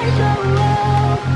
can go wrong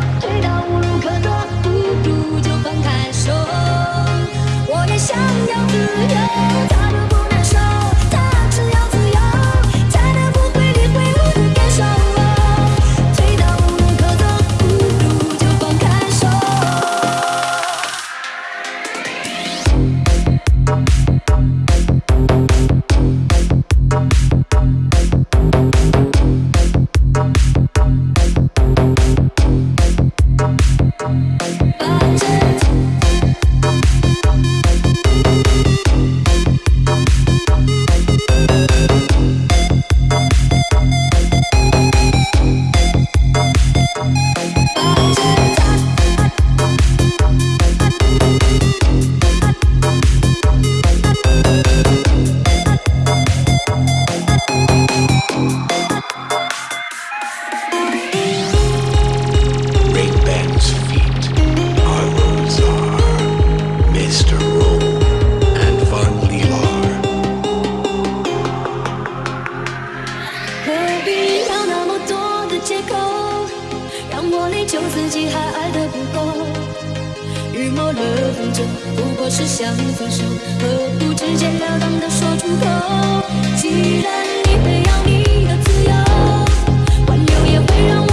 借口，让我内疚自己还爱得不够？预谋了很久，不过是想分手，何不直截了当的说出口？既然你非要你的自由，挽留也会让我